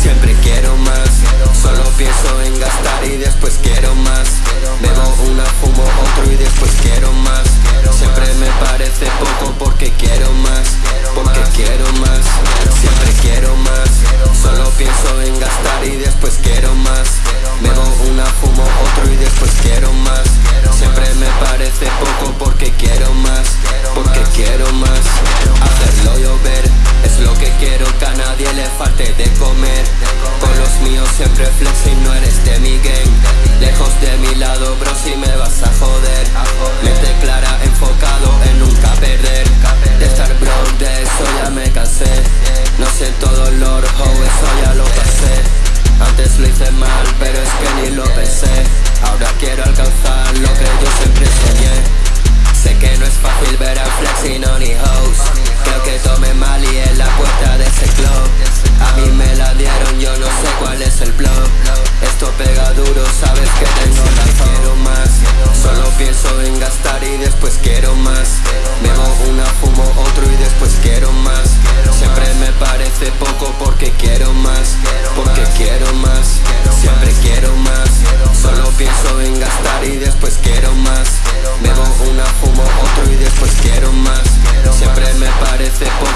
Siempre quiero más, solo pienso en gastar y después quiero más. Bebo una, fumo otro y después quiero más. Siempre me parece poco porque quiero más, quiero más. Hacerlo llover es lo que quiero que a nadie le falte de comer. Con los míos siempre flex y no eres de mi gang. Lejos de mi lado, bro, si me vas a joder. Mente clara, enfocado en nunca perder. De estar bro, de eso ya me cansé. No siento dolor, oh, eso ya lo pasé. Antes lo hice mal, pero es que ni lo pensé. Ahora quiero alcanzar y después quiero más. Bebo una, fumo otro y después quiero más. Siempre me parece poco porque quiero más. Porque quiero más, siempre quiero más. Solo pienso en gastar y después quiero más. Bebo una, fumo otro y después quiero más. Siempre me parece poco